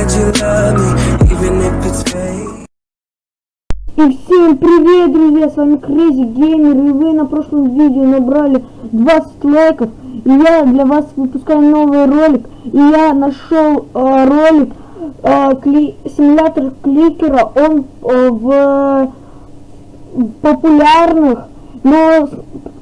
И всем привет, друзья, с вами Crazy Gamer, и вы на прошлом видео набрали 20 лайков, и я для вас выпускаю новый ролик, и я нашел э, ролик э, кли симулятор кликера, он э, в популярных, но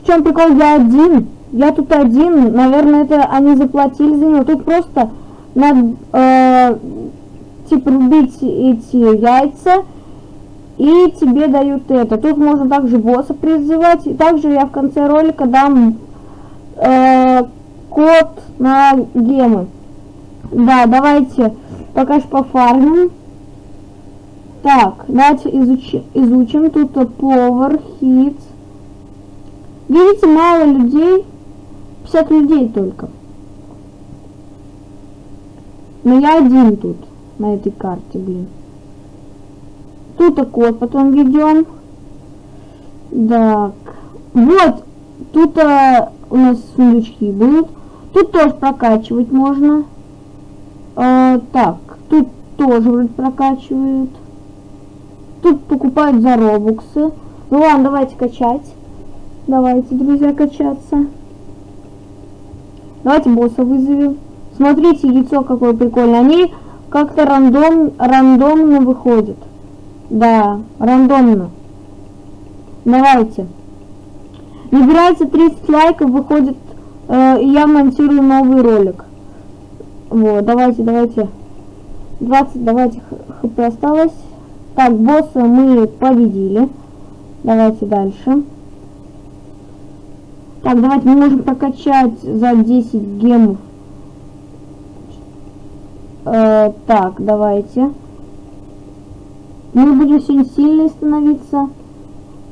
в чем прикол, я один, я тут один, наверное, это они заплатили за него, тут просто надо, э, типа, рубить эти яйца, и тебе дают это. Тут можно также босса призывать. И также я в конце ролика дам э, код на гемы. Да, давайте пока что пофармим. Так, давайте изучи, изучим. Тут повар, хит. Видите, мало людей. 50 людей только. Но я один тут, на этой карте, блин. Тут код потом ведем. Так. Вот. Тут а, у нас сундучки будут. Тут тоже прокачивать можно. А, так. Тут тоже вроде прокачивают. Тут покупают за робуксы. Ну ладно, давайте качать. Давайте, друзья, качаться. Давайте босса вызовем. Смотрите, яйцо какое прикольное. Они как-то рандом, рандомно выходят. Да, рандомно. Давайте. Набирается 30 лайков, выходит, э, и я монтирую новый ролик. Вот, давайте, давайте. 20, давайте, хп осталось. Так, босса мы победили. Давайте дальше. Так, давайте мы можем прокачать за 10 гемов Э, так, давайте. Мы будем сегодня сильно становиться.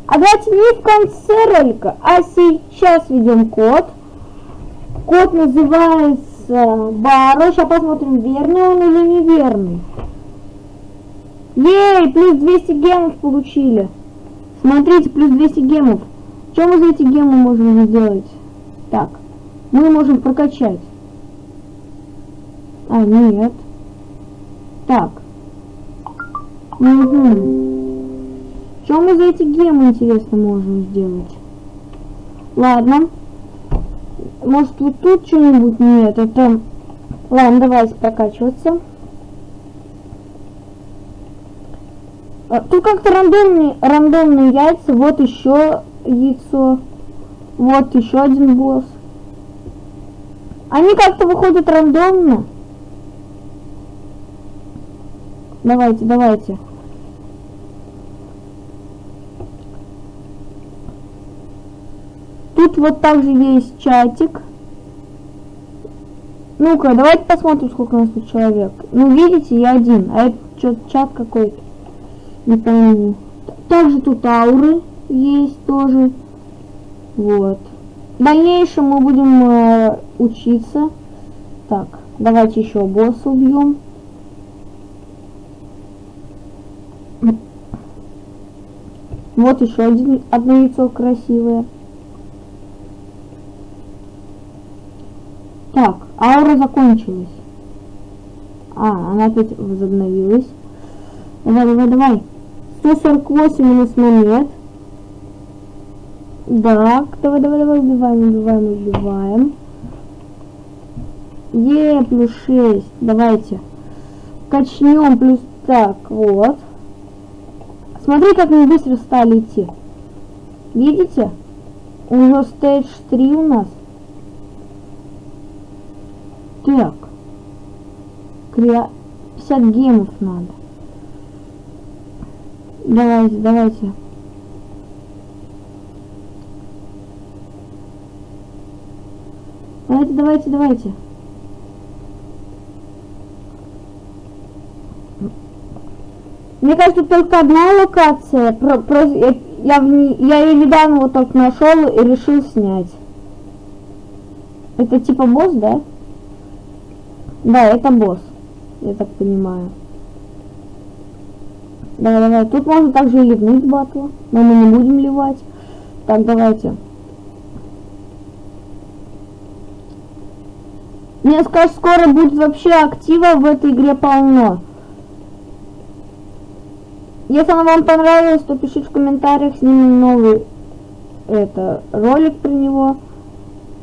А давайте не в конце ролика, а сейчас ведем код. Код называется Баро. Сейчас посмотрим, верный он или неверный. Ей, плюс 200 гемов получили. Смотрите, плюс 200 гемов. Что мы за эти гемы можем сделать? Так, мы можем прокачать. А, нет. Так. Угу. Что мы за эти гемы, интересно, можем сделать? Ладно. Может, вот тут что-нибудь? Нет, это... Ладно, давайте прокачиваться. А, тут как-то рандомные, рандомные яйца. Вот еще яйцо. Вот еще один босс. Они как-то выходят рандомно. Давайте, давайте. Тут вот также есть чатик. Ну-ка, давайте посмотрим, сколько у нас тут человек. Ну, видите, я один. А это что чат какой-то. Не пойму. Также тут ауры есть тоже. Вот. В дальнейшем мы будем э, учиться. Так, давайте еще босса убьем. Вот еще один, одно яйцо красивое. Так, аура закончилась. А, она опять возобновилась. Давай, давай, давай. 148 у нас монет. Так, давай, давай, давай, убиваем, убиваем, убиваем. Е, плюс 6. Давайте. Качнем плюс так, вот. Смотри, как мы быстро стали идти. Видите? Уже стейдж 3 у нас. Так. 50 гемов надо. Давайте, давайте. Давайте, давайте, давайте. Мне кажется, только одна локация. Про, про, я, я, я ее недавно вот так нашел и решил снять. Это типа босс, да? Да, это босс. Я так понимаю. Давай, давай. Тут можно также ливнуть батла. Но мы не будем ливать. Так, давайте. Мне скажешь, скоро будет вообще актива в этой игре полно. Если она вам понравилась, то пишите в комментариях, снимем новый это ролик про него.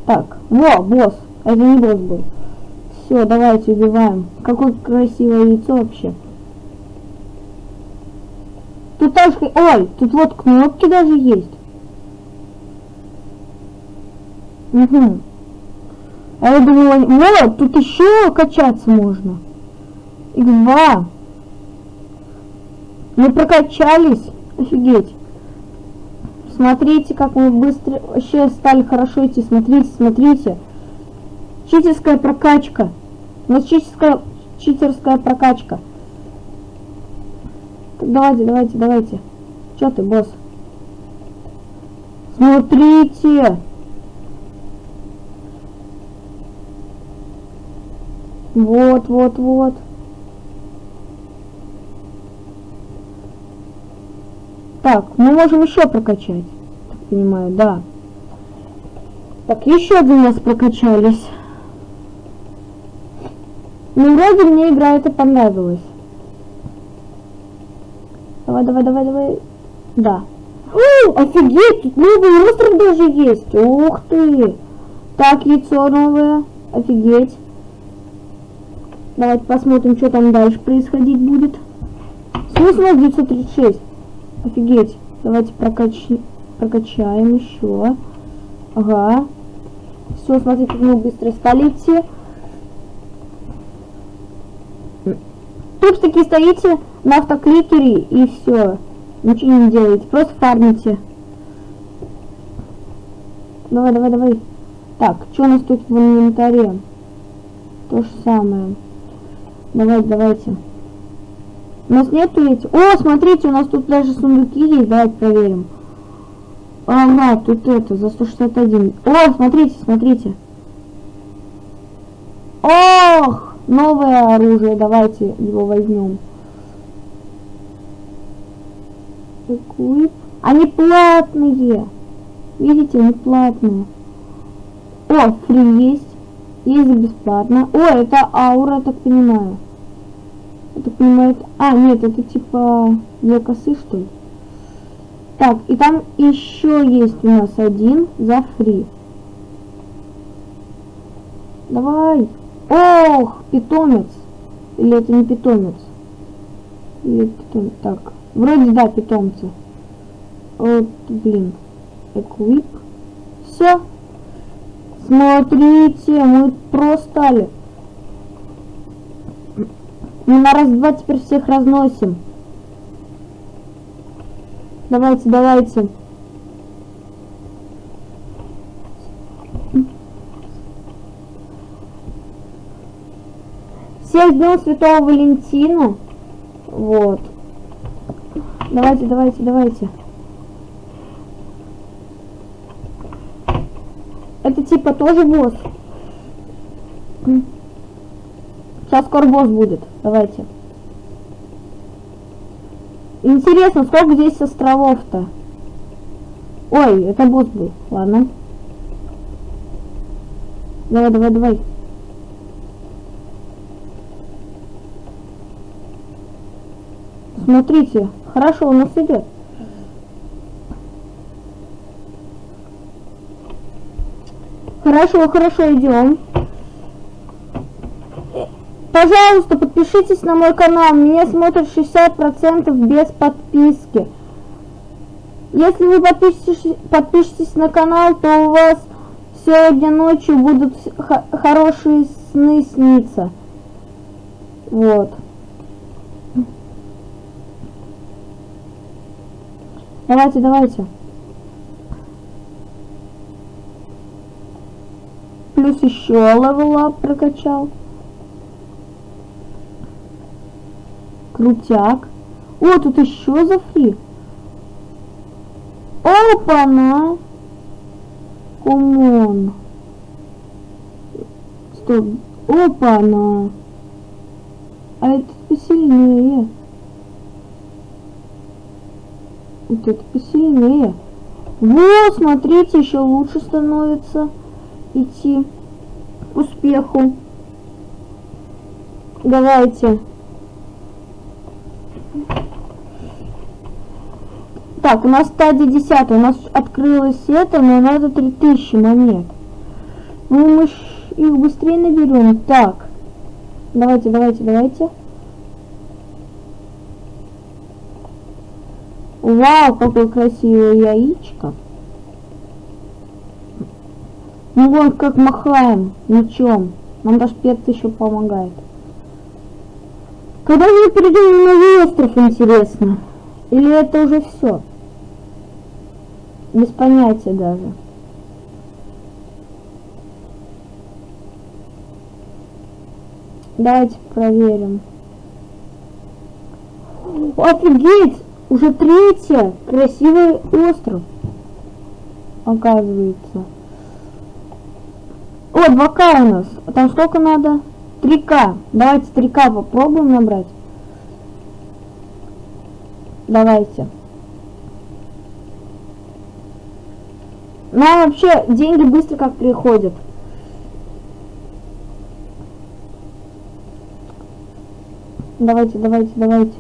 Так, во, босс. Это не босс был. Все, давайте убиваем. Какое красивое яйцо вообще. Тут тоже... Ой, тут вот кнопки даже есть. Угу. А я думала, вот, тут еще качаться можно. X2. Мы прокачались. Офигеть. Смотрите, как мы быстро вообще стали хорошо идти. Смотрите, смотрите. Читерская прокачка. У нас читерская, читерская прокачка. Так, давайте, давайте, давайте. Чё ты, босс? Смотрите. Вот, вот, вот. Так, мы можем еще прокачать. Так понимаю, да. Так, еще один раз прокачались. Ну, вроде мне игра это понравилась. Давай, давай, давай, давай. Да. О, офигеть, тут новый остров даже есть. Ух ты. Так, яйцо новое. Офигеть. Давайте посмотрим, что там дальше происходить будет. Смысл 936. Офигеть. Давайте прокач... прокачаем еще. Ага. Все, смотрите, мы быстро стали идти. Тут таки стоите на автокликере и все. Ничего не делаете, просто фармите. Давай, давай, давай. Так, что у нас тут в инвентаре? То же самое. Давайте, давайте. У нас нету ведь... О, смотрите, у нас тут даже сундуки есть. Давайте проверим. Ага, тут это, за 161. О, смотрите, смотрите. Ох, новое оружие. Давайте его возьмем. Equip. Они платные. Видите, они платные. О, фри есть. Есть бесплатно. О, это аура, так понимаю. Это... А, нет, это типа для косы, что ли? Так, и там еще есть у нас один за фри. Давай. Ох, питомец. Или это не питомец? Или питомец? Так, вроде да, питомцы. Вот, блин. Equip. Все. Смотрите, мы просто стали. Мы на раз-два теперь всех разносим. Давайте, давайте. Всех днем Святого Валентина. Вот. Давайте, давайте, давайте. Это типа тоже босс. Сейчас скоро босс будет. Давайте. Интересно, сколько здесь островов-то? Ой, это босс был. Ладно. Давай, давай, давай. Смотрите, хорошо у нас идет. Хорошо, хорошо, идем. Пожалуйста, подпишитесь на мой канал. Меня смотрят 60% без подписки. Если вы подпишетесь, подпишетесь на канал, то у вас сегодня ночью будут хорошие сны сниться. Вот. Давайте, давайте. Плюс еще левела прокачал. Крутяк. О, тут еще за фри. Опа-на! Комон. Стоп. Опа-на! А это посильнее. Вот это посильнее. Вот, смотрите, еще лучше становится идти к успеху. Давайте. Так, у нас стадия 10, у нас открылось это, но надо 3000 монет. Ну, мы их быстрее наберем. Так, давайте, давайте, давайте. Вау, какое красивое яичко. Ну вот как махаем мечом. Нам даже перц еще помогает. Когда мы перейдем на новый остров, интересно? Или это уже все? Без понятия даже. Давайте проверим. Офигеть! Уже третья! Красивый остров. Оказывается. О, 2К у нас. А там сколько надо? 3К. Давайте 3К попробуем набрать. Давайте. Нам вообще деньги быстро как приходят. Давайте, давайте, давайте.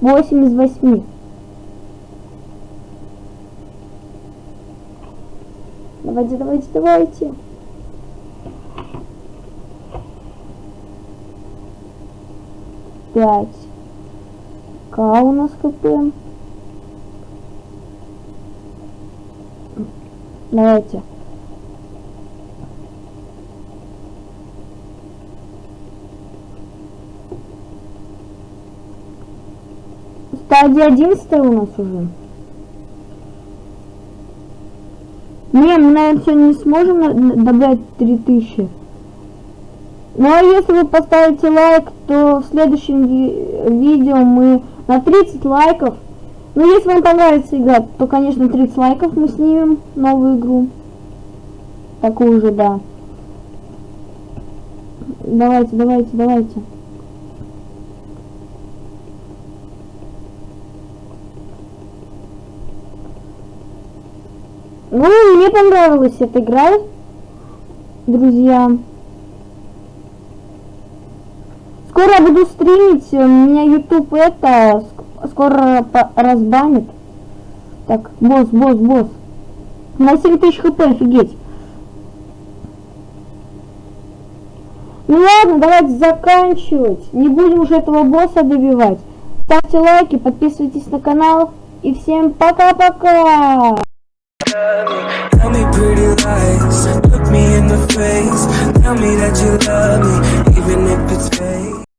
8 из 8. Давайте, давайте, давайте. Пять. К у нас КП. Давайте. Стадия 11 у нас уже. Не, мы, наверное, сегодня не сможем добавить 3000. Ну а если вы поставите лайк, то в следующем ви видео мы на 30 лайков. Ну если вам понравится игра, то конечно 30 лайков мы снимем новую игру. Такую же, да. Давайте, давайте, давайте. Ну, мне понравилась эта игра, друзья. Скоро я буду стримить, у меня YouTube это скоро разбанит. Так, босс, босс, босс. На 7000 хп, офигеть. Ну ладно, давайте заканчивать. Не будем уже этого босса добивать. Ставьте лайки, подписывайтесь на канал. И всем пока-пока!